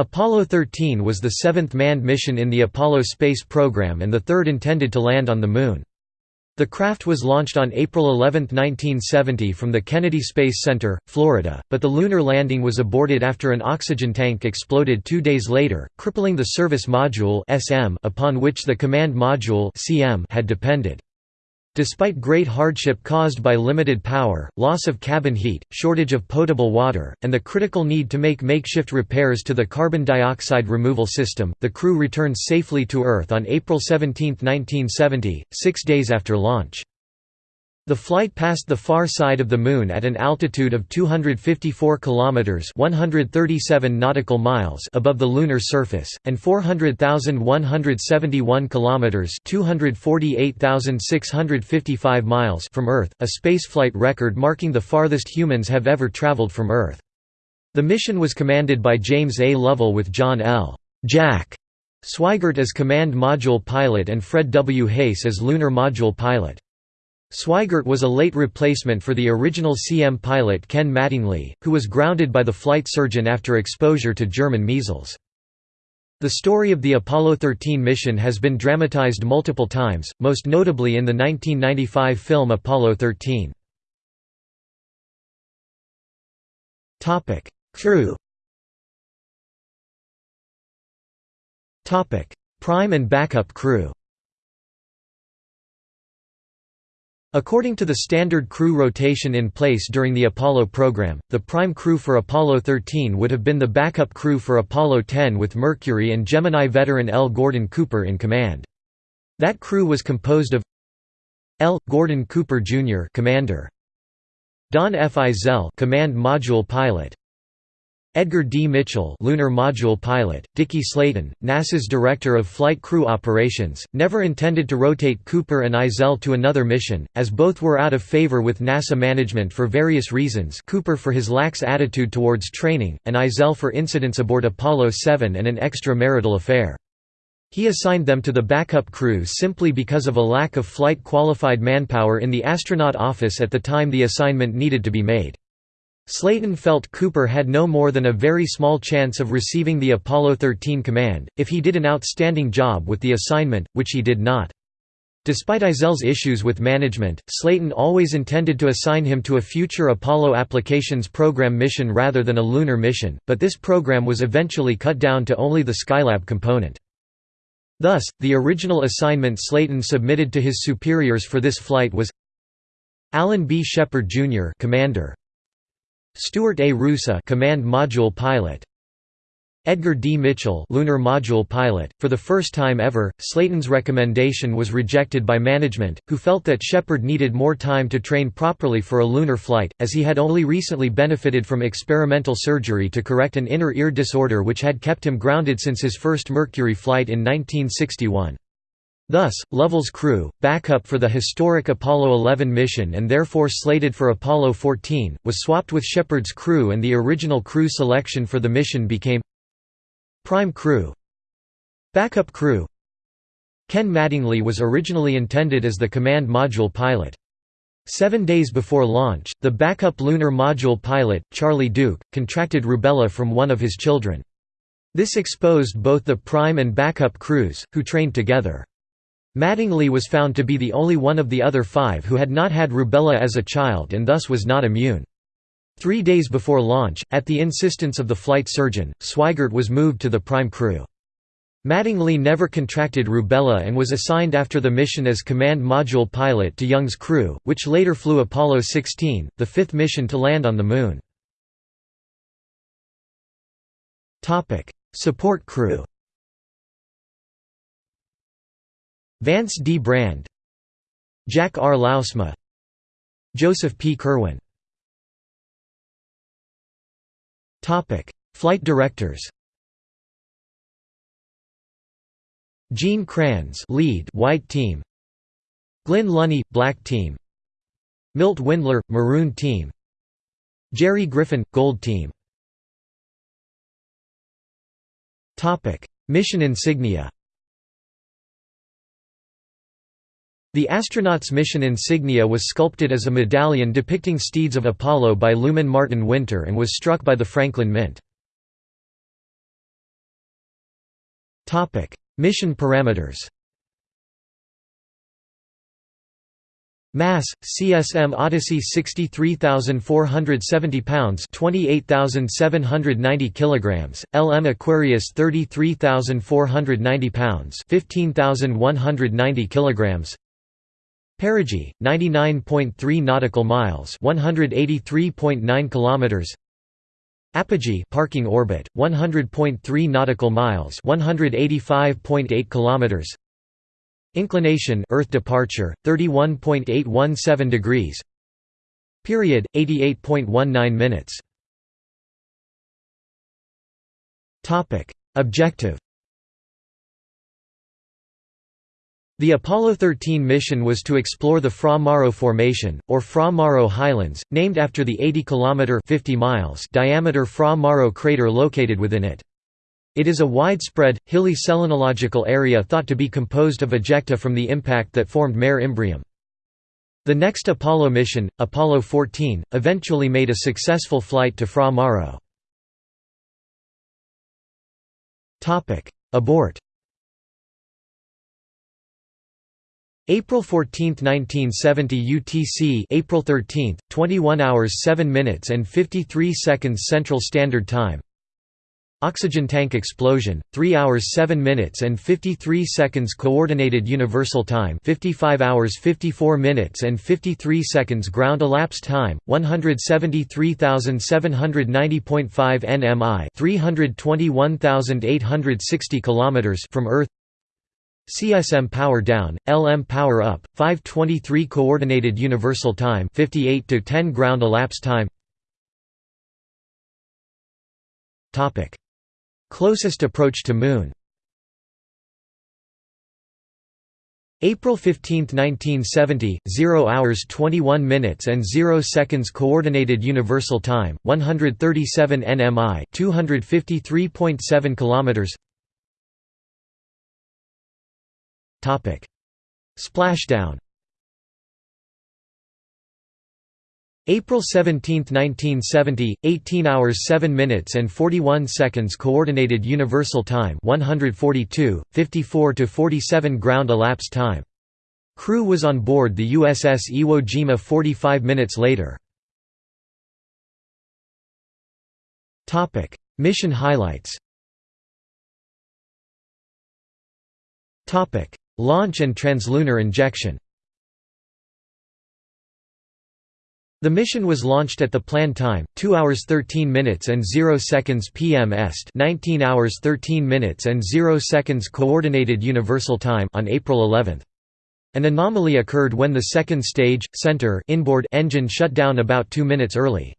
Apollo 13 was the seventh manned mission in the Apollo space program and the third intended to land on the Moon. The craft was launched on April 11, 1970 from the Kennedy Space Center, Florida, but the lunar landing was aborted after an oxygen tank exploded two days later, crippling the service module upon which the command module had depended. Despite great hardship caused by limited power, loss of cabin heat, shortage of potable water, and the critical need to make makeshift repairs to the carbon dioxide removal system, the crew returned safely to Earth on April 17, 1970, six days after launch. The flight passed the far side of the Moon at an altitude of 254 kilometers (137 nautical miles) above the lunar surface, and 400,171 kilometers (248,655 miles) from Earth, a spaceflight record marking the farthest humans have ever traveled from Earth. The mission was commanded by James A. Lovell with John L. Jack Swigert as command module pilot and Fred W. Haise as lunar module pilot. Swigert was a late replacement for the original CM pilot Ken Mattingly, who was grounded by the flight surgeon after exposure to German measles. The story of the Apollo 13 mission has been dramatized multiple times, most notably in the 1995 film Apollo 13. Crew Prime and backup crew According to the standard crew rotation in place during the Apollo program, the prime crew for Apollo 13 would have been the backup crew for Apollo 10 with Mercury and Gemini veteran L. Gordon Cooper in command. That crew was composed of L. Gordon Cooper Jr. Commander, Don F. Eisele Command Module Pilot, Edgar D. Mitchell lunar module pilot, Dickie Slayton, NASA's Director of Flight Crew Operations, never intended to rotate Cooper and Eisele to another mission, as both were out of favor with NASA management for various reasons Cooper for his lax attitude towards training, and Eisele for incidents aboard Apollo 7 and an extra-marital affair. He assigned them to the backup crew simply because of a lack of flight-qualified manpower in the astronaut office at the time the assignment needed to be made. Slayton felt Cooper had no more than a very small chance of receiving the Apollo 13 command, if he did an outstanding job with the assignment, which he did not. Despite Eisele's issues with management, Slayton always intended to assign him to a future Apollo Applications Program mission rather than a lunar mission, but this program was eventually cut down to only the Skylab component. Thus, the original assignment Slayton submitted to his superiors for this flight was Alan B. Shepard Jr. Commander, Stuart A. Roosa Command Module Pilot Edgar D. Mitchell Lunar Module Pilot. For the first time ever, Slayton's recommendation was rejected by management, who felt that Shepard needed more time to train properly for a lunar flight, as he had only recently benefited from experimental surgery to correct an inner ear disorder which had kept him grounded since his first Mercury flight in 1961. Thus, Lovell's crew, backup for the historic Apollo 11 mission and therefore slated for Apollo 14, was swapped with Shepard's crew and the original crew selection for the mission became Prime Crew Backup Crew Ken Mattingly was originally intended as the command module pilot. Seven days before launch, the backup lunar module pilot, Charlie Duke, contracted rubella from one of his children. This exposed both the prime and backup crews, who trained together. Mattingly was found to be the only one of the other five who had not had rubella as a child and thus was not immune. Three days before launch, at the insistence of the flight surgeon, Swigert was moved to the prime crew. Mattingly never contracted rubella and was assigned after the mission as command module pilot to Young's crew, which later flew Apollo 16, the fifth mission to land on the Moon. Support crew Vance D. Brand. Jack R. Lousma Joseph P. Kerwin. Flight directors. Gene Kranz lead white team. Glynn Lunney black team. Milt Windler maroon team. Jerry Griffin gold team. Topic. Mission insignia The astronaut's mission insignia was sculpted as a medallion depicting steeds of Apollo by Lumen Martin Winter and was struck by the Franklin Mint. Mission parameters Mass CSM Odyssey 63470 pounds 28790 kilograms LM Aquarius 33490 pounds 15190 kilograms Perigee 99.3 nautical miles 183.9 kilometers. Apogee parking orbit 100.3 nautical miles 185.8 kilometers. Inclination Earth departure 31.817 degrees. Period 88.19 minutes. Topic. Objective The Apollo 13 mission was to explore the Fra Mauro Formation, or Fra Mauro Highlands, named after the 80 km 50 miles diameter Fra Mauro crater located within it. It is a widespread, hilly selenological area thought to be composed of ejecta from the impact that formed Mare Imbrium. The next Apollo mission, Apollo 14, eventually made a successful flight to Fra Mauro. Abort April 14, 1970 UTC April 13, 21 hours 7 minutes and 53 seconds Central Standard Time. Oxygen tank explosion, 3 hours 7 minutes and 53 seconds Coordinated Universal Time 55 hours 54 minutes and 53 seconds Ground elapsed time, 173,790.5 nmi 321,860 km from Earth CSM power down, LM power up, 523 Coordinated Universal Time 58 to 10 Ground elapsed time. Topic: Closest approach to Moon. April 15, 1970, 0 hours 21 minutes and 0 seconds Coordinated Universal Time, 137 nmi 253.7 kilometers. Splashdown. April 17, 1970, 18 hours 7 minutes and 41 seconds Coordinated Universal Time 142, 54 to 47 ground elapsed time. Crew was on board the USS Iwo Jima 45 minutes later. Mission highlights Launch and translunar injection The mission was launched at the planned time, 2 hours 13 minutes and 0 seconds PM Est 19 hours 13 minutes and 0 seconds Coordinated Universal Time on April 11. An anomaly occurred when the second stage, center inboard engine shut down about 2 minutes early.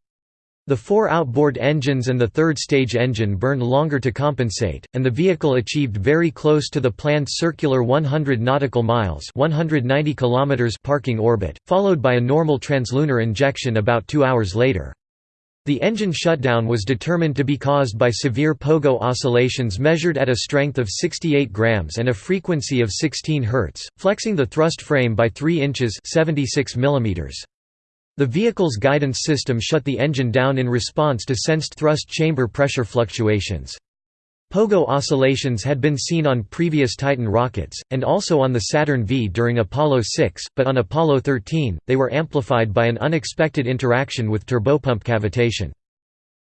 The four outboard engines and the third stage engine burned longer to compensate, and the vehicle achieved very close to the planned circular 100 nautical miles 190 kilometers parking orbit, followed by a normal translunar injection about two hours later. The engine shutdown was determined to be caused by severe pogo oscillations measured at a strength of 68 grams and a frequency of 16 Hz, flexing the thrust frame by 3 inches 76 millimeters. The vehicle's guidance system shut the engine down in response to sensed thrust chamber pressure fluctuations. Pogo oscillations had been seen on previous Titan rockets, and also on the Saturn V during Apollo 6, but on Apollo 13, they were amplified by an unexpected interaction with turbopump cavitation.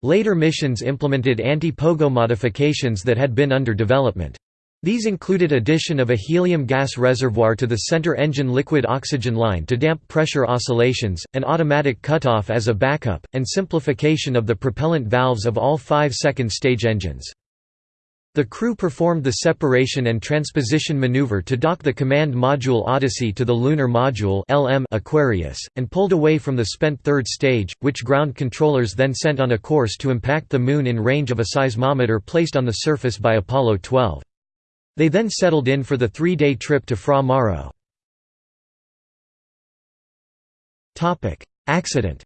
Later missions implemented anti-pogo modifications that had been under development. These included addition of a helium gas reservoir to the center engine liquid oxygen line to damp pressure oscillations, an automatic cutoff as a backup, and simplification of the propellant valves of all five second stage engines. The crew performed the separation and transposition maneuver to dock the command module Odyssey to the lunar module LM Aquarius, and pulled away from the spent third stage, which ground controllers then sent on a course to impact the Moon in range of a seismometer placed on the surface by Apollo 12. They then settled in for the three-day trip to Fra Mauro. Accident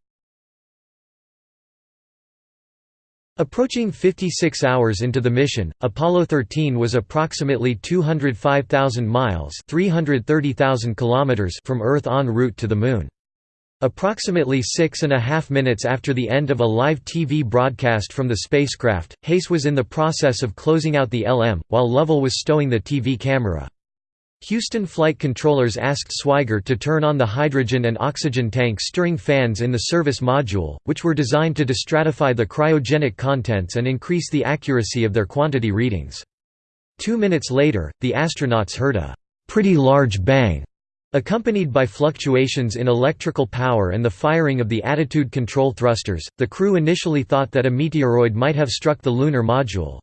Approaching 56 hours into the mission, Apollo 13 was approximately 205,000 miles 330,000 kilometers from Earth en route to the Moon. Approximately six and a half minutes after the end of a live TV broadcast from the spacecraft, Haise was in the process of closing out the LM, while Lovell was stowing the TV camera. Houston flight controllers asked Swigert to turn on the hydrogen and oxygen tank stirring fans in the service module, which were designed to destratify the cryogenic contents and increase the accuracy of their quantity readings. Two minutes later, the astronauts heard a pretty large bang Accompanied by fluctuations in electrical power and the firing of the attitude control thrusters, the crew initially thought that a meteoroid might have struck the lunar module.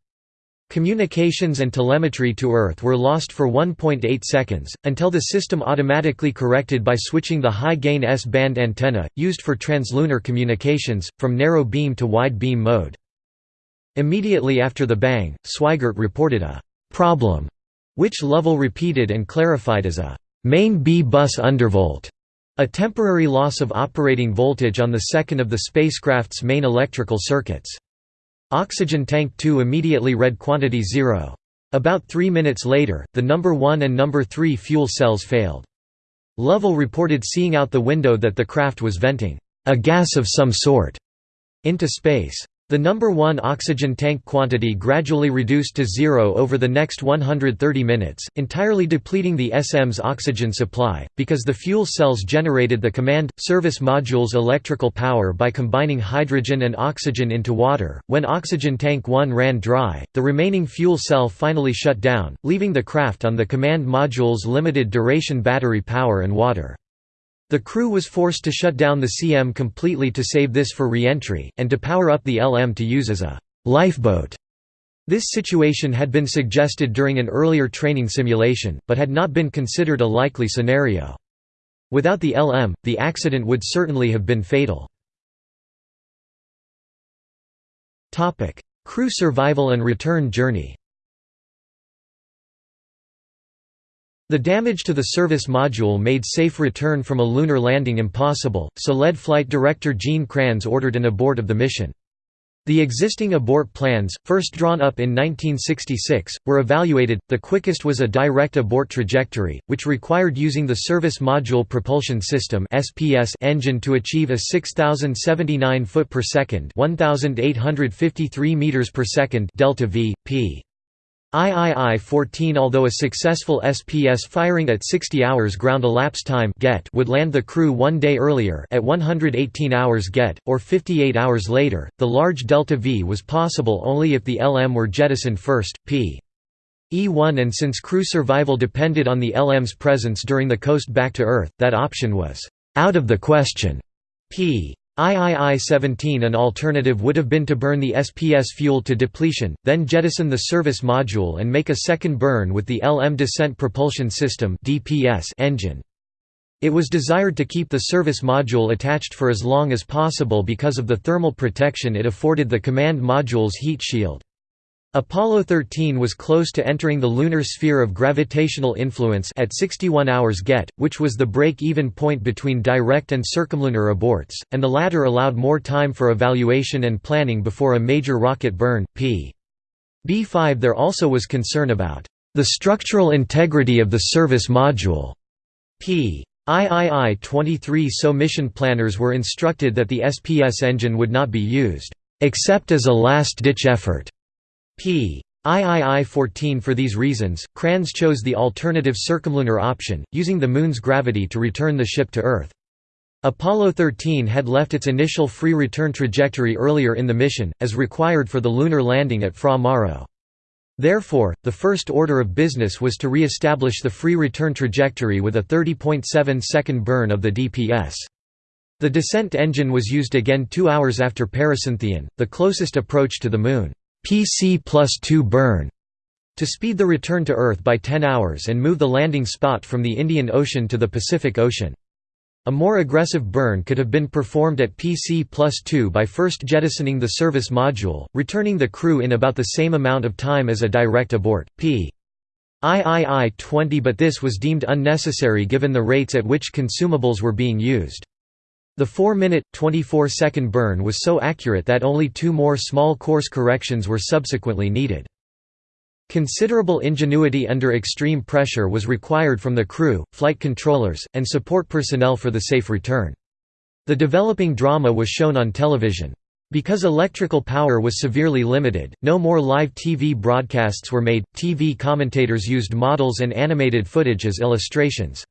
Communications and telemetry to Earth were lost for 1.8 seconds, until the system automatically corrected by switching the high-gain S-band antenna, used for translunar communications, from narrow beam to wide beam mode. Immediately after the bang, Swigert reported a «problem», which Lovell repeated and clarified as a Main B bus undervolt, a temporary loss of operating voltage on the second of the spacecraft's main electrical circuits. Oxygen tank 2 immediately read quantity 0. About three minutes later, the number 1 and number 3 fuel cells failed. Lovell reported seeing out the window that the craft was venting a gas of some sort into space. The number 1 oxygen tank quantity gradually reduced to zero over the next 130 minutes, entirely depleting the SM's oxygen supply, because the fuel cells generated the command service module's electrical power by combining hydrogen and oxygen into water. When oxygen tank 1 ran dry, the remaining fuel cell finally shut down, leaving the craft on the command module's limited duration battery power and water. The crew was forced to shut down the CM completely to save this for re-entry, and to power up the LM to use as a «lifeboat». This situation had been suggested during an earlier training simulation, but had not been considered a likely scenario. Without the LM, the accident would certainly have been fatal. Crew survival and return journey The damage to the service module made safe return from a lunar landing impossible, so lead flight director Gene Kranz ordered an abort of the mission. The existing abort plans, first drawn up in 1966, were evaluated. The quickest was a direct abort trajectory, which required using the Service Module Propulsion System (SPS) engine to achieve a 6079 foot per second, 1853 meters per second delta v p. III-14 Although a successful SPS firing at 60 hours ground elapsed time get would land the crew one day earlier at 118 hours get, or 58 hours later, the large delta V was possible only if the LM were jettisoned first, p. E1 and since crew survival depended on the LM's presence during the coast back to Earth, that option was «out of the question». p. III-17 An alternative would have been to burn the SPS fuel to depletion, then jettison the service module and make a second burn with the LM Descent Propulsion System engine. It was desired to keep the service module attached for as long as possible because of the thermal protection it afforded the command module's heat shield. Apollo 13 was close to entering the lunar sphere of gravitational influence at 61 hours get, which was the break-even point between direct and circumlunar aborts, and the latter allowed more time for evaluation and planning before a major rocket burn. P. B5 There also was concern about the structural integrity of the service module. P. III-23 So mission planners were instructed that the SPS engine would not be used, except as a last-ditch effort p. III-14 For these reasons, Kranz chose the alternative circumlunar option, using the Moon's gravity to return the ship to Earth. Apollo 13 had left its initial free return trajectory earlier in the mission, as required for the lunar landing at Fra Mauro. Therefore, the first order of business was to re-establish the free return trajectory with a 30.7 second burn of the DPS. The descent engine was used again two hours after Pericynthion, the closest approach to the Moon. PC plus 2 burn to speed the return to Earth by 10 hours and move the landing spot from the Indian Ocean to the Pacific Ocean. A more aggressive burn could have been performed at PC plus 2 by first jettisoning the service module, returning the crew in about the same amount of time as a direct abort, p. III-20 but this was deemed unnecessary given the rates at which consumables were being used. The 4-minute, 24-second burn was so accurate that only two more small course corrections were subsequently needed. Considerable ingenuity under extreme pressure was required from the crew, flight controllers, and support personnel for the safe return. The developing drama was shown on television. Because electrical power was severely limited, no more live TV broadcasts were made, TV commentators used models and animated footage as illustrations.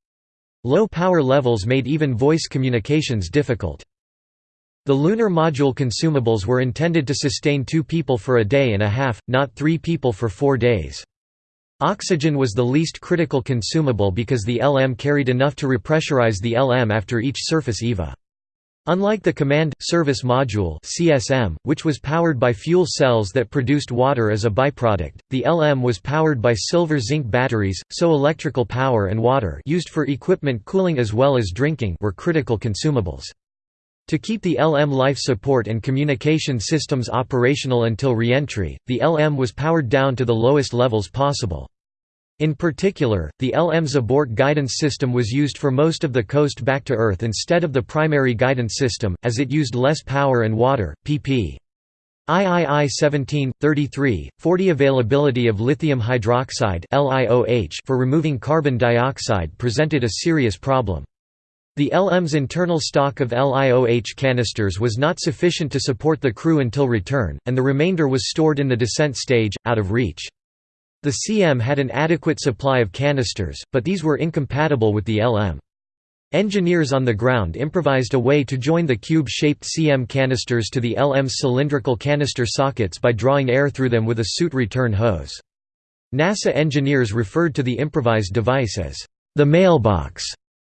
Low power levels made even voice communications difficult. The lunar module consumables were intended to sustain two people for a day and a half, not three people for four days. Oxygen was the least critical consumable because the LM carried enough to repressurize the LM after each surface EVA. Unlike the Command Service Module (CSM), which was powered by fuel cells that produced water as a byproduct, the LM was powered by silver-zinc batteries, so electrical power and water used for equipment cooling as well as drinking were critical consumables. To keep the LM life support and communication systems operational until reentry, the LM was powered down to the lowest levels possible. In particular, the LM's abort guidance system was used for most of the coast back to Earth instead of the primary guidance system, as it used less power and water. pp. III 17, 33, 40 Availability of lithium hydroxide for removing carbon dioxide presented a serious problem. The LM's internal stock of LiOH canisters was not sufficient to support the crew until return, and the remainder was stored in the descent stage, out of reach. The CM had an adequate supply of canisters, but these were incompatible with the LM. Engineers on the ground improvised a way to join the cube-shaped CM canisters to the LM's cylindrical canister sockets by drawing air through them with a suit return hose. NASA engineers referred to the improvised device as the mailbox.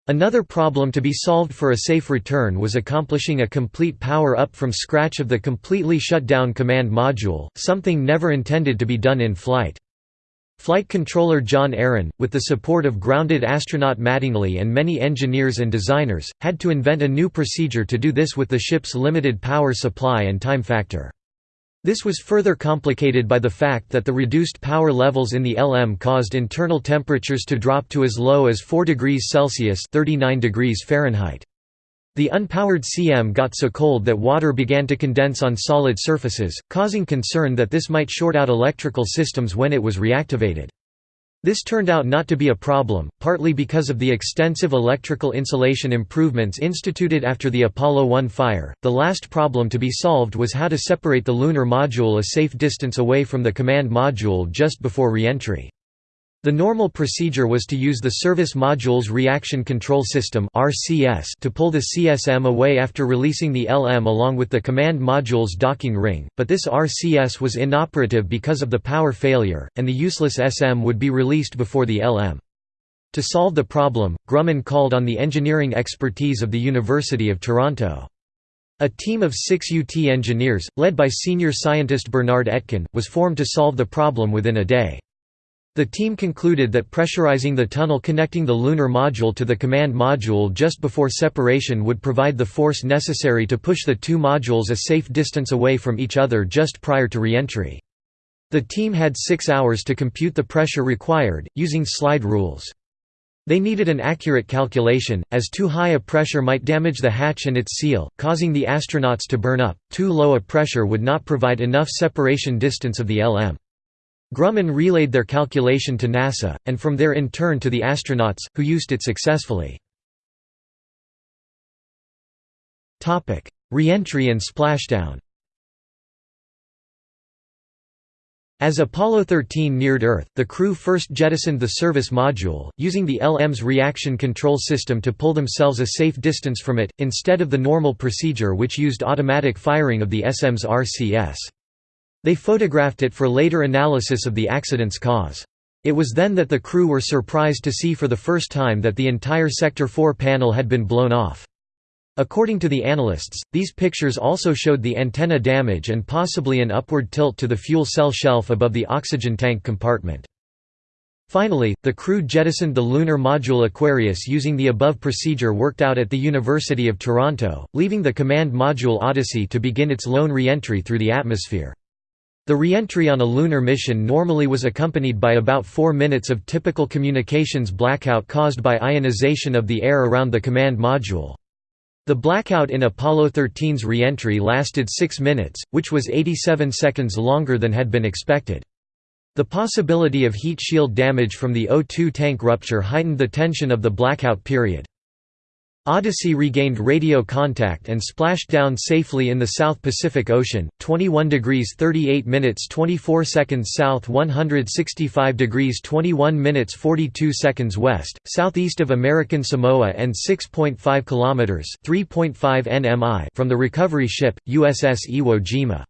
Another problem to be solved for a safe return was accomplishing a complete power-up from scratch of the completely shut down command module, something never intended to be done in flight. Flight controller John Aaron, with the support of grounded astronaut Mattingly and many engineers and designers, had to invent a new procedure to do this with the ship's limited power supply and time factor. This was further complicated by the fact that the reduced power levels in the LM caused internal temperatures to drop to as low as 4 degrees Celsius 39 degrees Fahrenheit. The unpowered CM got so cold that water began to condense on solid surfaces, causing concern that this might short out electrical systems when it was reactivated. This turned out not to be a problem, partly because of the extensive electrical insulation improvements instituted after the Apollo 1 fire. The last problem to be solved was how to separate the lunar module a safe distance away from the command module just before reentry. The normal procedure was to use the Service Module's Reaction Control System to pull the CSM away after releasing the LM along with the Command Module's docking ring, but this RCS was inoperative because of the power failure, and the useless SM would be released before the LM. To solve the problem, Grumman called on the engineering expertise of the University of Toronto. A team of six UT engineers, led by senior scientist Bernard Etkin, was formed to solve the problem within a day. The team concluded that pressurizing the tunnel connecting the lunar module to the command module just before separation would provide the force necessary to push the two modules a safe distance away from each other just prior to reentry. The team had six hours to compute the pressure required, using slide rules. They needed an accurate calculation, as too high a pressure might damage the hatch and its seal, causing the astronauts to burn up, too low a pressure would not provide enough separation distance of the LM. Grumman relayed their calculation to NASA, and from there in turn to the astronauts, who used it successfully. Reentry and splashdown As Apollo 13 neared Earth, the crew first jettisoned the service module, using the LM's reaction control system to pull themselves a safe distance from it, instead of the normal procedure which used automatic firing of the SM's RCS. They photographed it for later analysis of the accident's cause. It was then that the crew were surprised to see for the first time that the entire Sector 4 panel had been blown off. According to the analysts, these pictures also showed the antenna damage and possibly an upward tilt to the fuel cell shelf above the oxygen tank compartment. Finally, the crew jettisoned the lunar module Aquarius using the above procedure worked out at the University of Toronto, leaving the command module Odyssey to begin its lone re-entry through the atmosphere. The reentry on a lunar mission normally was accompanied by about four minutes of typical communications blackout caused by ionization of the air around the command module. The blackout in Apollo 13's reentry lasted 6 minutes, which was 87 seconds longer than had been expected. The possibility of heat shield damage from the O2 tank rupture heightened the tension of the blackout period. Odyssey regained radio contact and splashed down safely in the South Pacific Ocean, 21 degrees 38 minutes 24 seconds south 165 degrees 21 minutes 42 seconds west, southeast of American Samoa and 6.5 kilometers (3.5 nmi) from the recovery ship USS Iwo Jima.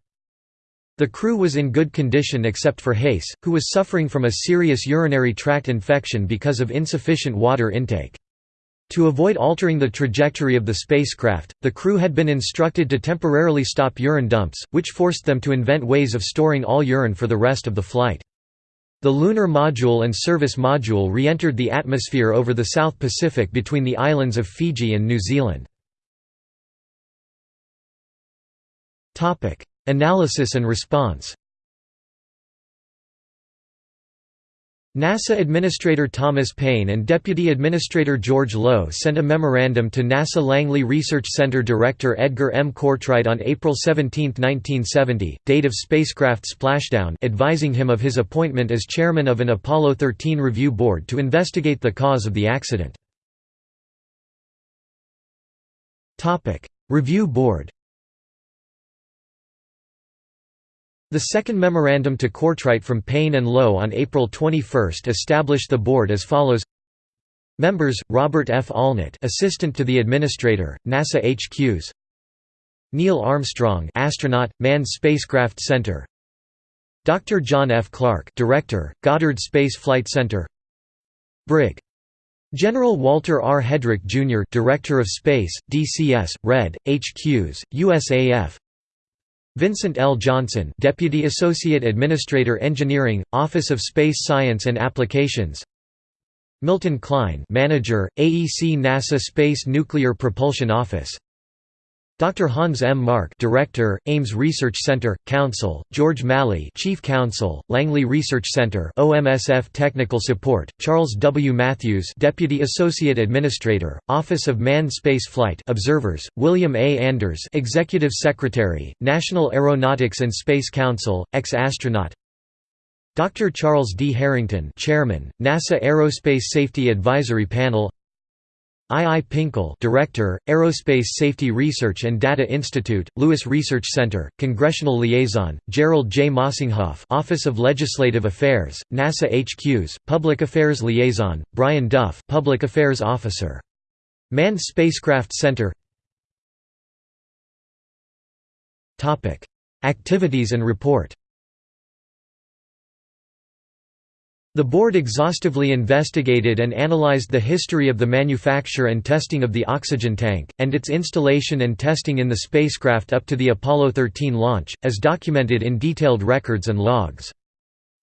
The crew was in good condition except for Haise, who was suffering from a serious urinary tract infection because of insufficient water intake. To avoid altering the trajectory of the spacecraft, the crew had been instructed to temporarily stop urine dumps, which forced them to invent ways of storing all urine for the rest of the flight. The lunar module and service module re-entered the atmosphere over the South Pacific between the islands of Fiji and New Zealand. Analysis and response NASA Administrator Thomas Paine and Deputy Administrator George Low sent a memorandum to NASA Langley Research Center Director Edgar M. Cortright on April 17, 1970, date of spacecraft splashdown advising him of his appointment as chairman of an Apollo 13 review board to investigate the cause of the accident. Review board The second memorandum to Cortright from Paine and Low on April 21 established the board as follows Members, Robert F. Allnutt Assistant to the Administrator, NASA HQs Neil Armstrong astronaut, Manned Spacecraft Center Dr. John F. Clark Director, Goddard Space Flight Center Brig. General Walter R. Hedrick, Jr. Director of Space, DCS, RED, HQs, USAF Vincent L. Johnson Deputy Associate Administrator Engineering, Office of Space Science and Applications Milton Klein Manager, AEC NASA Space Nuclear Propulsion Office Dr. Hans M. Mark Director, Ames Research Center, Counsel, George Malley Chief Counsel, Langley Research Center OMSF Technical Support, Charles W. Matthews Deputy Associate Administrator, Office of Manned Space Flight Observers, William A. Anders Executive Secretary, National Aeronautics and Space Council, ex-astronaut Dr. Charles D. Harrington Chairman, NASA Aerospace Safety Advisory Panel I. I. Pinkel Director, Aerospace Safety Research and Data Institute, Lewis Research Center, Congressional Liaison, Gerald J. Mossinghoff Office of Legislative Affairs, NASA HQs, Public Affairs Liaison, Brian Duff Public Affairs Officer. Manned Spacecraft Center Activities and report The board exhaustively investigated and analyzed the history of the manufacture and testing of the oxygen tank, and its installation and testing in the spacecraft up to the Apollo 13 launch, as documented in detailed records and logs.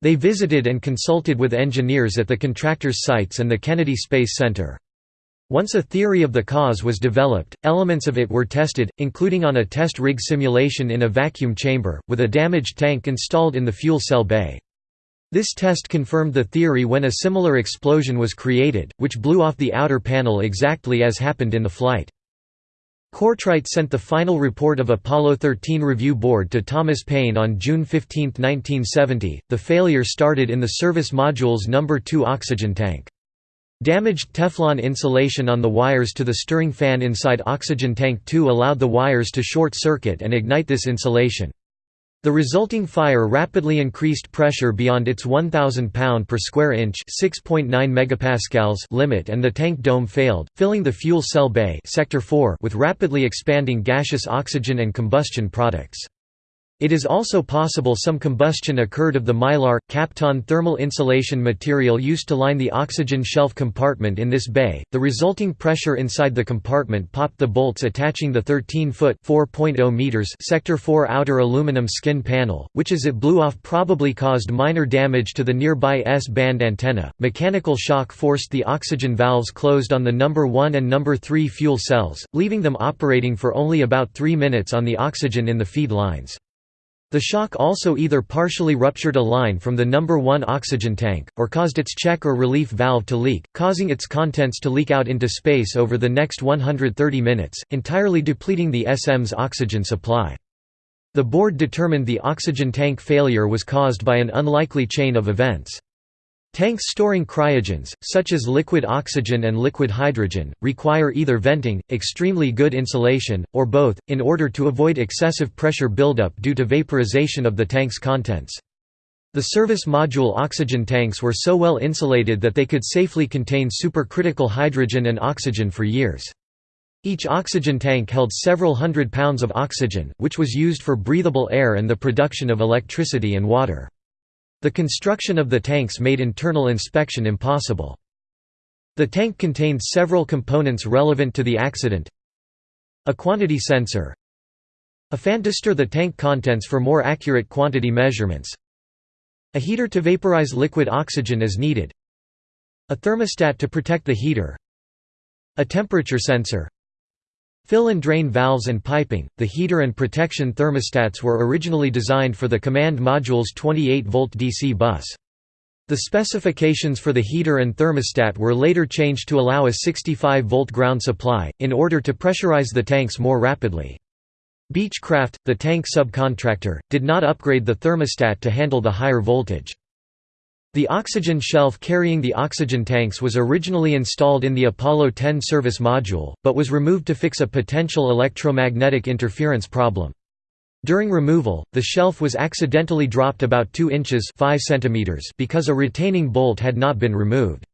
They visited and consulted with engineers at the contractors' sites and the Kennedy Space Center. Once a theory of the cause was developed, elements of it were tested, including on a test rig simulation in a vacuum chamber, with a damaged tank installed in the fuel cell bay. This test confirmed the theory when a similar explosion was created, which blew off the outer panel exactly as happened in the flight. Cortright sent the final report of Apollo 13 Review Board to Thomas Paine on June 15, 1970. The failure started in the service module's number 2 oxygen tank. Damaged Teflon insulation on the wires to the stirring fan inside oxygen tank 2 allowed the wires to short circuit and ignite this insulation. The resulting fire rapidly increased pressure beyond its 1000 pound per square inch (6.9 megapascals) limit and the tank dome failed, filling the fuel cell bay sector 4 with rapidly expanding gaseous oxygen and combustion products. It is also possible some combustion occurred of the mylar, Kapton thermal insulation material used to line the oxygen shelf compartment in this bay. The resulting pressure inside the compartment popped the bolts attaching the 13-foot (4.0 meters) sector 4 outer aluminum skin panel, which as it blew off probably caused minor damage to the nearby S-band antenna. Mechanical shock forced the oxygen valves closed on the number 1 and number 3 fuel cells, leaving them operating for only about 3 minutes on the oxygen in the feed lines. The shock also either partially ruptured a line from the number 1 oxygen tank, or caused its check or relief valve to leak, causing its contents to leak out into space over the next 130 minutes, entirely depleting the SM's oxygen supply. The board determined the oxygen tank failure was caused by an unlikely chain of events. Tanks storing cryogens, such as liquid oxygen and liquid hydrogen, require either venting, extremely good insulation, or both, in order to avoid excessive pressure buildup due to vaporization of the tank's contents. The service module oxygen tanks were so well insulated that they could safely contain supercritical hydrogen and oxygen for years. Each oxygen tank held several hundred pounds of oxygen, which was used for breathable air and the production of electricity and water. The construction of the tanks made internal inspection impossible. The tank contained several components relevant to the accident. A quantity sensor. A fan to stir the tank contents for more accurate quantity measurements. A heater to vaporize liquid oxygen as needed. A thermostat to protect the heater. A temperature sensor Fill and drain valves and piping. The heater and protection thermostats were originally designed for the command module's 28-volt DC bus. The specifications for the heater and thermostat were later changed to allow a 65-volt ground supply, in order to pressurize the tanks more rapidly. Beechcraft, the tank subcontractor, did not upgrade the thermostat to handle the higher voltage. The oxygen shelf carrying the oxygen tanks was originally installed in the Apollo 10 service module, but was removed to fix a potential electromagnetic interference problem. During removal, the shelf was accidentally dropped about 2 inches 5 centimeters because a retaining bolt had not been removed.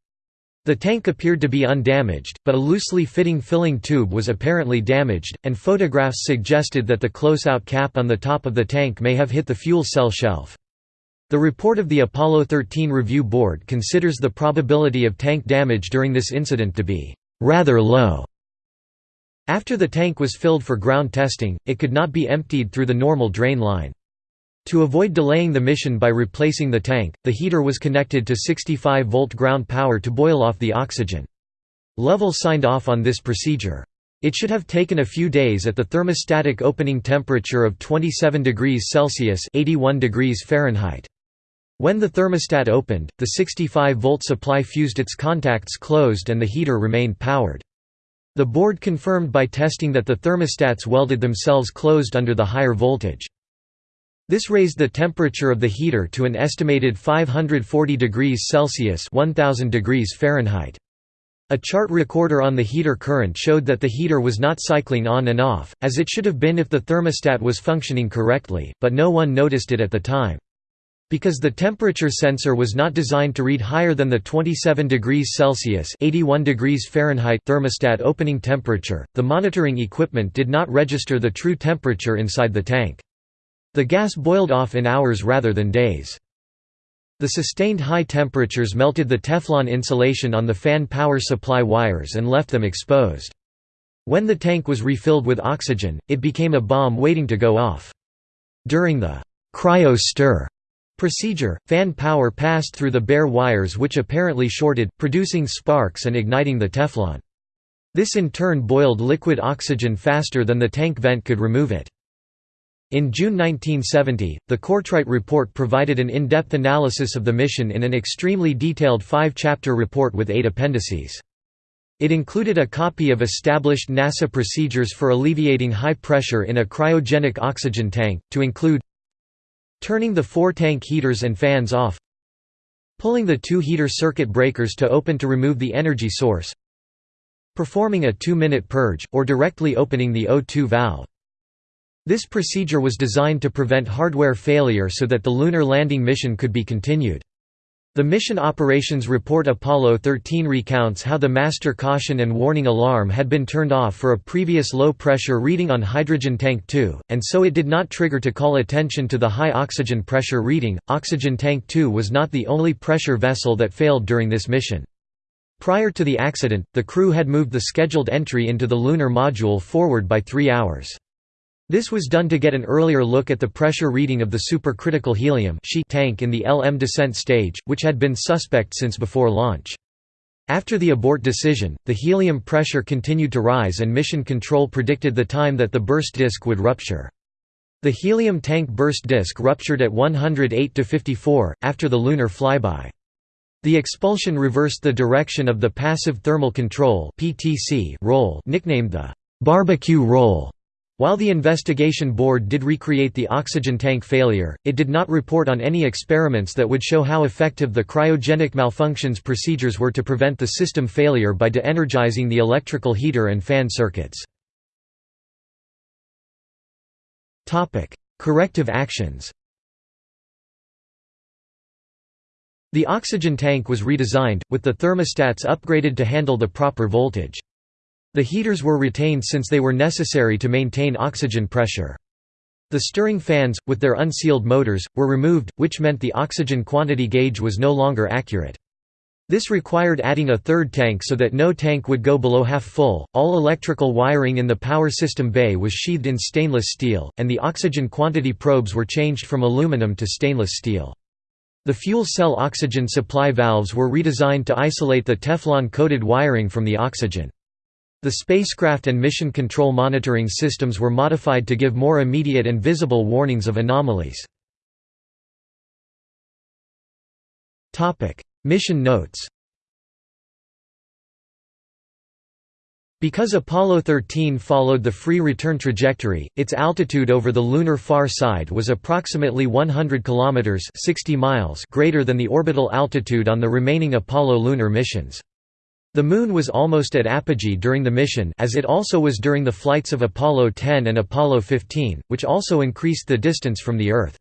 The tank appeared to be undamaged, but a loosely fitting filling tube was apparently damaged, and photographs suggested that the close-out cap on the top of the tank may have hit the fuel cell shelf. The report of the Apollo 13 Review Board considers the probability of tank damage during this incident to be rather low. After the tank was filled for ground testing, it could not be emptied through the normal drain line. To avoid delaying the mission by replacing the tank, the heater was connected to 65-volt ground power to boil off the oxygen. Lovell signed off on this procedure. It should have taken a few days at the thermostatic opening temperature of 27 degrees Celsius 81 degrees Fahrenheit. When the thermostat opened, the 65-volt supply fused its contacts closed and the heater remained powered. The board confirmed by testing that the thermostats welded themselves closed under the higher voltage. This raised the temperature of the heater to an estimated 540 degrees Celsius 1000 degrees Fahrenheit. A chart recorder on the heater current showed that the heater was not cycling on and off, as it should have been if the thermostat was functioning correctly, but no one noticed it at the time. Because the temperature sensor was not designed to read higher than the 27 degrees Celsius 81 degrees Fahrenheit thermostat opening temperature, the monitoring equipment did not register the true temperature inside the tank. The gas boiled off in hours rather than days. The sustained high temperatures melted the Teflon insulation on the fan power supply wires and left them exposed. When the tank was refilled with oxygen, it became a bomb waiting to go off. During the cryo-stir Procedure, fan power passed through the bare wires which apparently shorted, producing sparks and igniting the Teflon. This in turn boiled liquid oxygen faster than the tank vent could remove it. In June 1970, the Cortright report provided an in-depth analysis of the mission in an extremely detailed five-chapter report with eight appendices. It included a copy of established NASA procedures for alleviating high pressure in a cryogenic oxygen tank, to include Turning the four tank heaters and fans off Pulling the two heater circuit breakers to open to remove the energy source Performing a two-minute purge, or directly opening the O2 valve. This procedure was designed to prevent hardware failure so that the lunar landing mission could be continued. The Mission Operations Report Apollo 13 recounts how the master caution and warning alarm had been turned off for a previous low-pressure reading on hydrogen tank 2, and so it did not trigger to call attention to the high oxygen pressure reading. Oxygen tank 2 was not the only pressure vessel that failed during this mission. Prior to the accident, the crew had moved the scheduled entry into the lunar module forward by three hours. This was done to get an earlier look at the pressure reading of the supercritical helium tank in the LM descent stage, which had been suspect since before launch. After the abort decision, the helium pressure continued to rise and Mission Control predicted the time that the burst disk would rupture. The helium tank burst disk ruptured at 108–54, after the lunar flyby. The expulsion reversed the direction of the Passive Thermal Control roll nicknamed the «barbecue roll» While the investigation board did recreate the oxygen tank failure, it did not report on any experiments that would show how effective the cryogenic malfunctions procedures were to prevent the system failure by de-energizing the electrical heater and fan circuits. Corrective actions The oxygen tank was redesigned, with the thermostats upgraded to handle the proper voltage. The heaters were retained since they were necessary to maintain oxygen pressure. The stirring fans, with their unsealed motors, were removed, which meant the oxygen quantity gauge was no longer accurate. This required adding a third tank so that no tank would go below half full. All electrical wiring in the power system bay was sheathed in stainless steel, and the oxygen quantity probes were changed from aluminum to stainless steel. The fuel cell oxygen supply valves were redesigned to isolate the Teflon-coated wiring from the oxygen. The spacecraft and mission control monitoring systems were modified to give more immediate and visible warnings of anomalies. mission notes Because Apollo 13 followed the free return trajectory, its altitude over the lunar far side was approximately 100 kilometers (60 miles) greater than the orbital altitude on the remaining Apollo lunar missions. The Moon was almost at apogee during the mission as it also was during the flights of Apollo 10 and Apollo 15, which also increased the distance from the Earth.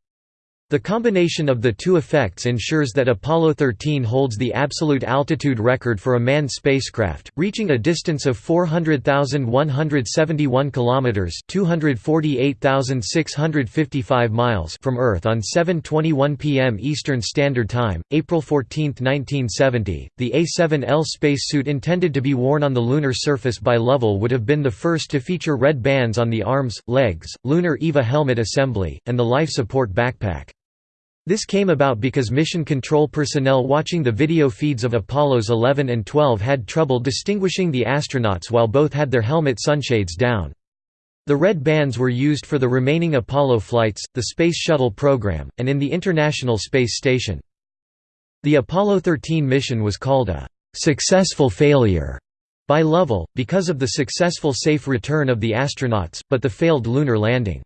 The combination of the two effects ensures that Apollo 13 holds the absolute altitude record for a manned spacecraft, reaching a distance of 400,171 kilometers (248,655 miles) from Earth on 7:21 p.m. Eastern Standard Time, April 14, 1970. The A7L spacesuit intended to be worn on the lunar surface by Lovell would have been the first to feature red bands on the arms, legs, lunar EVA helmet assembly, and the life support backpack. This came about because mission control personnel watching the video feeds of Apollos 11 and 12 had trouble distinguishing the astronauts while both had their helmet sunshades down. The red bands were used for the remaining Apollo flights, the Space Shuttle program, and in the International Space Station. The Apollo 13 mission was called a «successful failure» by Lovell, because of the successful safe return of the astronauts, but the failed lunar landing.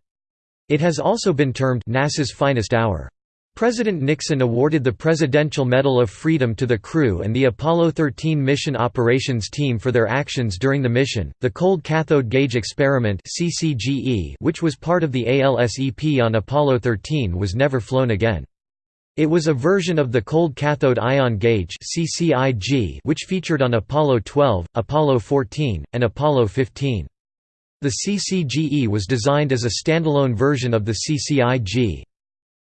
It has also been termed NASA's finest hour. President Nixon awarded the Presidential Medal of Freedom to the crew and the Apollo 13 mission operations team for their actions during the mission. The Cold Cathode Gauge Experiment (CCGE), which was part of the ALSEP on Apollo 13, was never flown again. It was a version of the Cold Cathode Ion Gauge (CCIG) which featured on Apollo 12, Apollo 14, and Apollo 15. The CCGE was designed as a standalone version of the CCIG.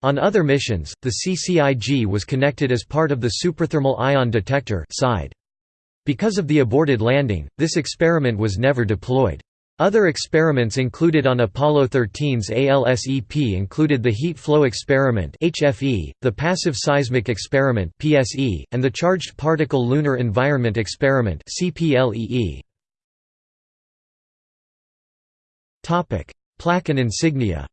On other missions, the CCIG was connected as part of the Superthermal Ion Detector side. Because of the aborted landing, this experiment was never deployed. Other experiments included on Apollo 13's ALSEP included the Heat Flow Experiment (HFE), the Passive Seismic Experiment (PSE), and the Charged Particle Lunar Environment Experiment (CPLEE). Topic: Plaque and insignia.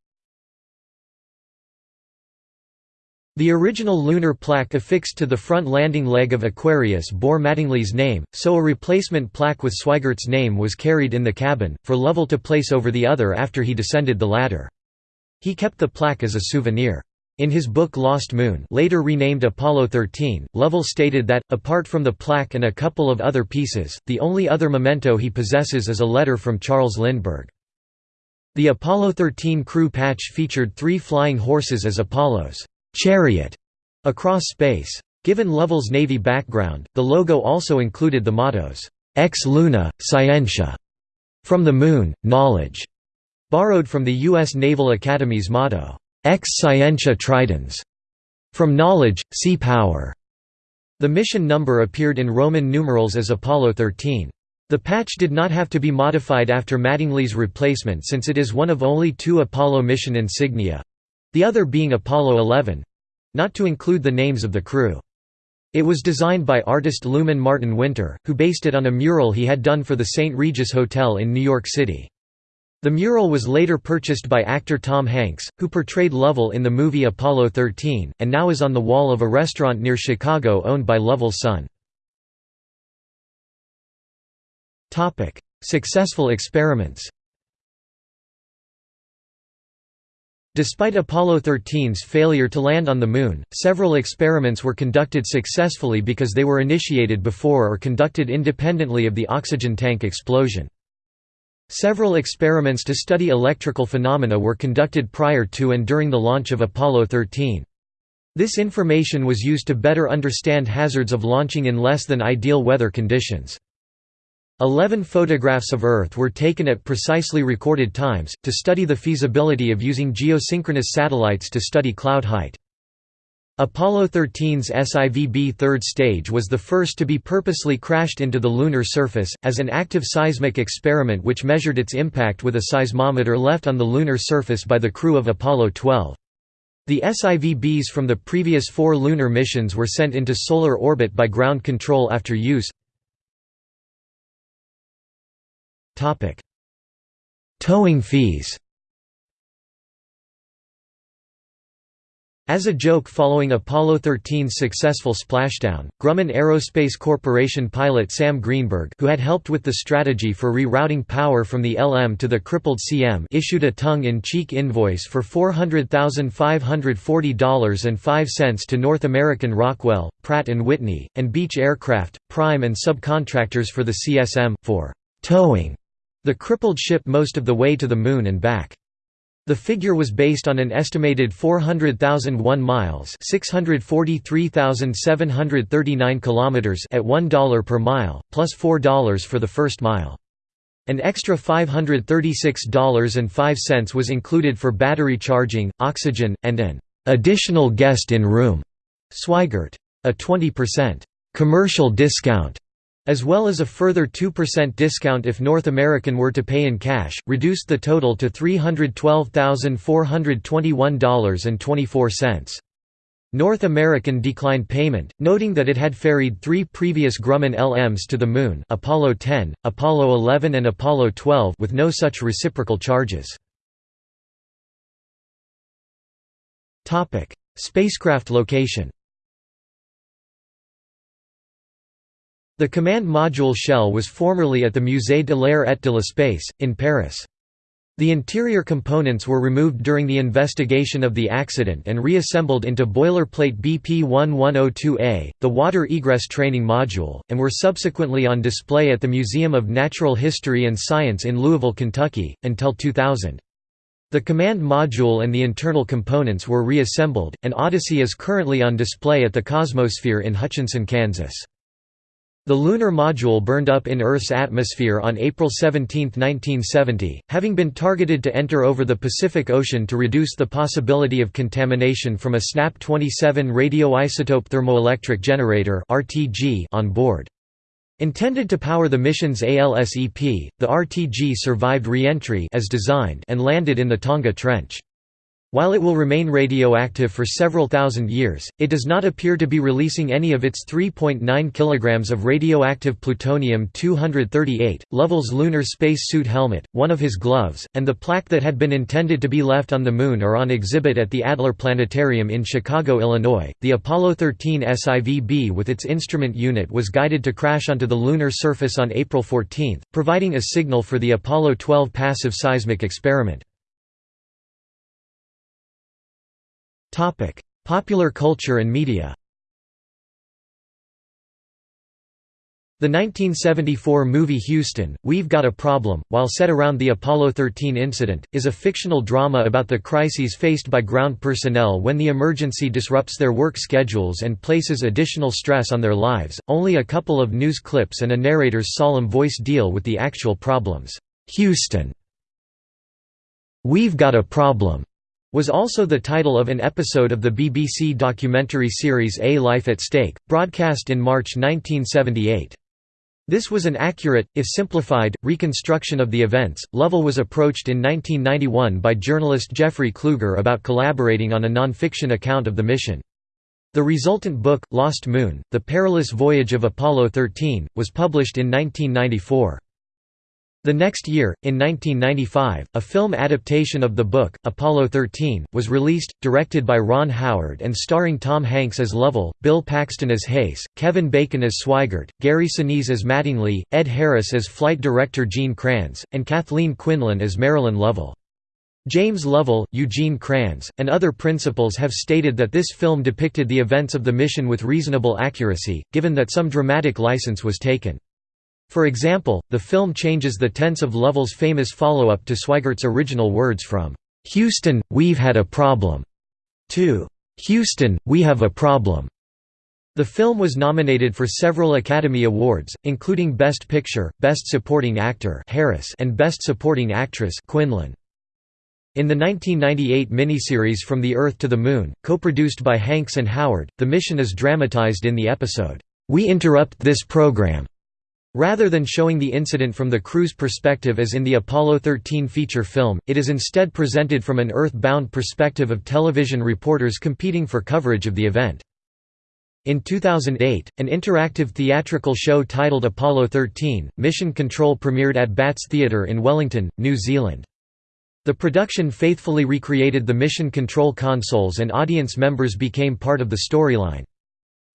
The original lunar plaque affixed to the front landing leg of Aquarius bore Mattingly's name, so a replacement plaque with Swigert's name was carried in the cabin, for Lovell to place over the other after he descended the ladder. He kept the plaque as a souvenir. In his book Lost Moon later renamed Apollo 13, Lovell stated that, apart from the plaque and a couple of other pieces, the only other memento he possesses is a letter from Charles Lindbergh. The Apollo 13 crew patch featured three flying horses as Apollo's chariot across space. Given Lovell's Navy background, the logo also included the mottos, Ex Luna, Scientia, from the Moon, Knowledge, borrowed from the U.S. Naval Academy's motto, Ex Scientia Tridens, from Knowledge, Sea Power. The mission number appeared in Roman numerals as Apollo 13. The patch did not have to be modified after Mattingly's replacement since it is one of only two Apollo mission insignia, the other being Apollo 11—not to include the names of the crew. It was designed by artist Lumen Martin Winter, who based it on a mural he had done for the St. Regis Hotel in New York City. The mural was later purchased by actor Tom Hanks, who portrayed Lovell in the movie Apollo 13, and now is on the wall of a restaurant near Chicago owned by Lovell's son. Successful experiments Despite Apollo 13's failure to land on the Moon, several experiments were conducted successfully because they were initiated before or conducted independently of the oxygen tank explosion. Several experiments to study electrical phenomena were conducted prior to and during the launch of Apollo 13. This information was used to better understand hazards of launching in less than ideal weather conditions. Eleven photographs of Earth were taken at precisely recorded times, to study the feasibility of using geosynchronous satellites to study cloud height. Apollo 13's SIVB third stage was the first to be purposely crashed into the lunar surface, as an active seismic experiment which measured its impact with a seismometer left on the lunar surface by the crew of Apollo 12. The SIVBs from the previous four lunar missions were sent into solar orbit by ground control after use. Towing fees. As a joke following Apollo 13's successful splashdown, Grumman Aerospace Corporation pilot Sam Greenberg who had helped with the strategy for rerouting power from the LM to the crippled CM issued a tongue-in-cheek invoice for $400,540.05 to North American Rockwell, Pratt & Whitney, and Beech Aircraft, prime and subcontractors for the CSM, for «towing» the crippled ship most of the way to the Moon and back. The figure was based on an estimated 400,001 miles, 643,739 kilometers at $1 per mile, plus $4 for the first mile. An extra $536.05 was included for battery charging, oxygen, and an additional guest in room Swigert. A 20% commercial discount as well as a further 2% discount if North American were to pay in cash, reduced the total to $312,421.24. North American declined payment, noting that it had ferried three previous Grumman LMs to the Moon Apollo 10, Apollo 11 and Apollo 12 with no such reciprocal charges. Spacecraft location The command module shell was formerly at the Musée de l'Air et de l'Espace, in Paris. The interior components were removed during the investigation of the accident and reassembled into boilerplate BP-1102A, the water egress training module, and were subsequently on display at the Museum of Natural History and Science in Louisville, Kentucky, until 2000. The command module and the internal components were reassembled, and Odyssey is currently on display at the Cosmosphere in Hutchinson, Kansas. The lunar module burned up in Earth's atmosphere on April 17, 1970, having been targeted to enter over the Pacific Ocean to reduce the possibility of contamination from a SNAP-27 radioisotope thermoelectric generator on board. Intended to power the mission's ALSEP, the RTG survived re-entry and landed in the Tonga Trench. While it will remain radioactive for several thousand years, it does not appear to be releasing any of its 3.9 kg of radioactive plutonium-238. Lovell's lunar space suit helmet, one of his gloves, and the plaque that had been intended to be left on the Moon are on exhibit at the Adler Planetarium in Chicago, Illinois. The Apollo 13 SIVB with its instrument unit was guided to crash onto the lunar surface on April 14, providing a signal for the Apollo 12 passive seismic experiment. Topic: Popular culture and media. The 1974 movie Houston, We've Got a Problem, while set around the Apollo 13 incident, is a fictional drama about the crises faced by ground personnel when the emergency disrupts their work schedules and places additional stress on their lives. Only a couple of news clips and a narrator's solemn voice deal with the actual problems. Houston. We've Got a Problem was also the title of an episode of the BBC documentary series A Life at Stake, broadcast in March 1978. This was an accurate, if simplified, reconstruction of the events. Lovell was approached in 1991 by journalist Jeffrey Kluger about collaborating on a non-fiction account of the mission. The resultant book, Lost Moon, The Perilous Voyage of Apollo 13, was published in 1994. The next year, in 1995, a film adaptation of the book, Apollo 13, was released, directed by Ron Howard and starring Tom Hanks as Lovell, Bill Paxton as Haise, Kevin Bacon as Swigert, Gary Sinise as Mattingly, Ed Harris as Flight Director Gene Kranz, and Kathleen Quinlan as Marilyn Lovell. James Lovell, Eugene Kranz, and other principals have stated that this film depicted the events of the mission with reasonable accuracy, given that some dramatic license was taken. For example, the film changes the tense of Lovell's famous follow-up to Swigert's original words from, "'Houston, we've had a problem' to "'Houston, we have a problem' The film was nominated for several Academy Awards, including Best Picture, Best Supporting Actor Harris and Best Supporting Actress Quinlan. In the 1998 miniseries From the Earth to the Moon, co-produced by Hanks and Howard, the mission is dramatized in the episode, "'We Interrupt This Program' Rather than showing the incident from the crew's perspective as in the Apollo 13 feature film, it is instead presented from an Earth-bound perspective of television reporters competing for coverage of the event. In 2008, an interactive theatrical show titled Apollo 13, Mission Control premiered at Bats Theatre in Wellington, New Zealand. The production faithfully recreated the mission control consoles and audience members became part of the storyline.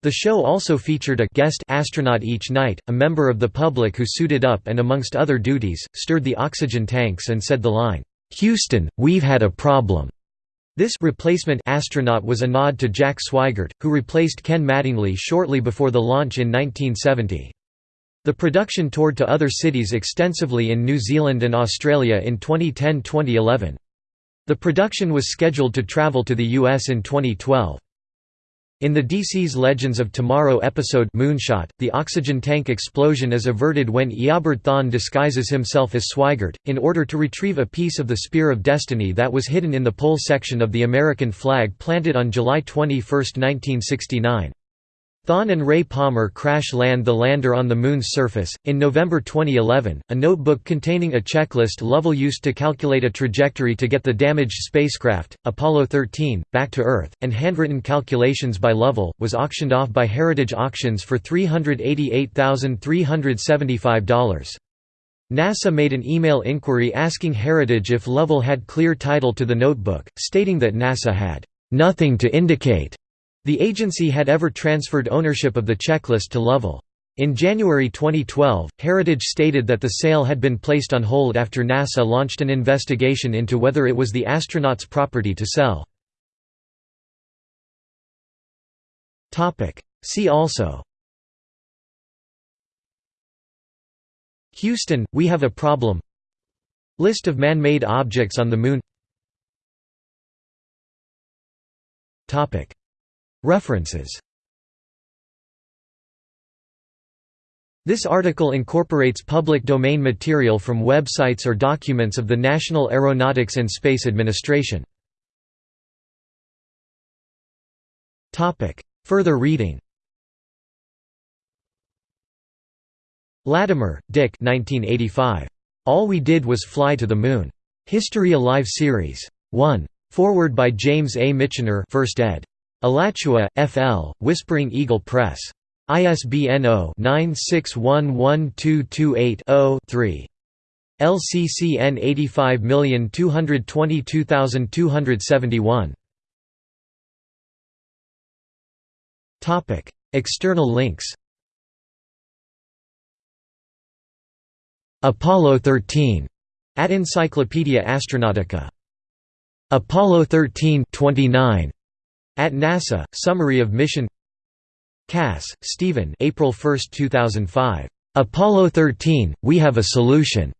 The show also featured a guest astronaut each night, a member of the public who suited up and amongst other duties, stirred the oxygen tanks and said the line, "'Houston, we've had a problem' This replacement astronaut was a nod to Jack Swigert, who replaced Ken Mattingly shortly before the launch in 1970. The production toured to other cities extensively in New Zealand and Australia in 2010–2011. The production was scheduled to travel to the US in 2012. In the DC's Legends of Tomorrow episode Moonshot, the oxygen tank explosion is averted when Eobard disguises himself as Swigert, in order to retrieve a piece of the Spear of Destiny that was hidden in the pole section of the American flag planted on July 21, 1969. Thawne and Ray Palmer crash land the lander on the Moon's surface. In November 2011, a notebook containing a checklist Lovell used to calculate a trajectory to get the damaged spacecraft, Apollo 13, back to Earth, and handwritten calculations by Lovell, was auctioned off by Heritage Auctions for $388,375. NASA made an email inquiry asking Heritage if Lovell had clear title to the notebook, stating that NASA had nothing to indicate the agency had ever transferred ownership of the checklist to Lovell. In January 2012, Heritage stated that the sale had been placed on hold after NASA launched an investigation into whether it was the astronaut's property to sell. See also. Houston, we have a problem. List of man-made objects on the Moon References This article incorporates public domain material from websites or documents of the National Aeronautics and Space Administration. Further reading Lattimer, Dick 1985. All We Did Was Fly to the Moon. History Alive Series. 1. Forward by James A. Michener 1st ed. Alachua, F.L., Whispering Eagle Press. ISBN 0-9611228-0-3. LCCN 85222271. External links Apollo 13 at Encyclopaedia Astronautica. Apollo 13 29 at NASA, Summary of Mission Cass, Stephen April 1, 2005. "'Apollo 13, We Have a Solution'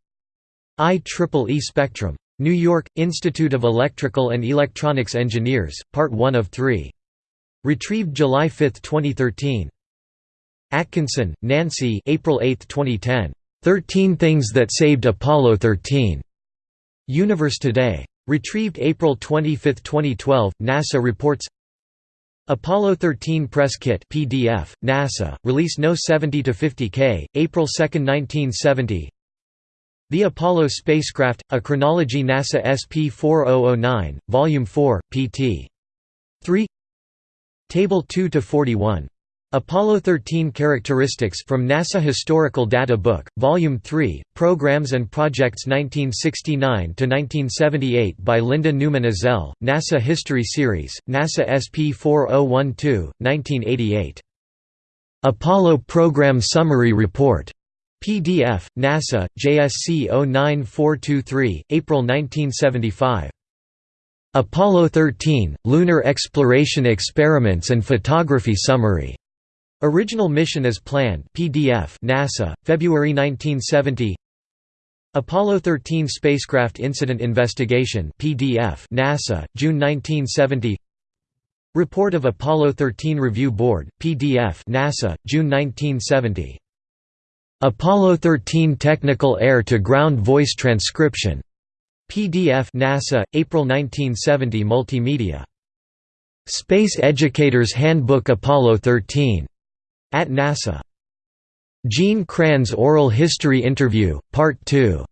IEEE Spectrum. New York, Institute of Electrical and Electronics Engineers, Part 1 of 3. Retrieved July 5, 2013. Atkinson, Nancy April 8, 2010. 13 Things That Saved Apollo 13. Universe Today. Retrieved April 25, 2012. NASA reports Apollo 13 Press Kit PDF, NASA, release No 70-50K, April 2, 1970 The Apollo Spacecraft, A Chronology NASA SP4009, Volume 4, pt. 3 Table 2–41 Apollo 13 Characteristics from NASA Historical Data Book, Volume 3, Programs and Projects 1969–1978 by Linda Neuman Ezell, NASA History Series, NASA SP 4012, 1988. Apollo Program Summary Report. PDF, NASA, JSC 09423, April 1975. Apollo 13 Lunar Exploration Experiments and Photography Summary. Original mission as planned. PDF. NASA, February 1970. Apollo 13 spacecraft incident investigation. PDF. NASA, June 1970. Report of Apollo 13 Review Board. PDF. NASA, June 1970. Apollo 13 Technical Air-to-Ground Voice Transcription. PDF NASA, April 1970 Multimedia. Space Educators Handbook Apollo 13. At NASA. Gene Kranz Oral History Interview, Part 2.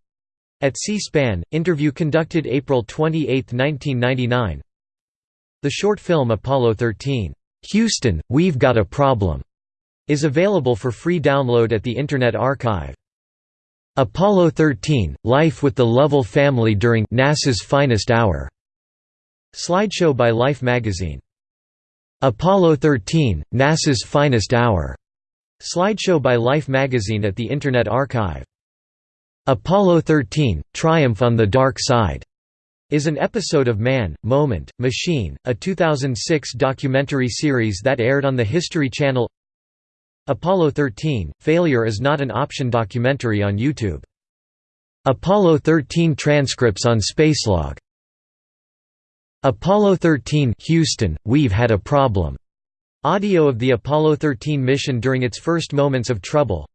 At C-SPAN, interview conducted April 28, 1999 The short film Apollo 13, "'Houston, We've Got a Problem' is available for free download at the Internet Archive. Apollo 13 – Life with the Lovell family during NASA's finest hour. Slideshow by Life magazine. Apollo 13 – NASA's finest hour. Slideshow by Life magazine at the Internet Archive. Apollo 13 – Triumph on the Dark Side is an episode of Man, Moment, Machine, a 2006 documentary series that aired on the History Channel Apollo 13 – Failure is not an option documentary on YouTube. Apollo 13 transcripts on Spacelog. Apollo 13 Houston, we've had a problem. Audio of the Apollo 13 mission during its first moments of trouble.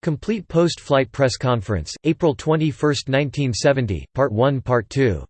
Complete post-flight press conference, April 21, 1970, Part 1 Part 2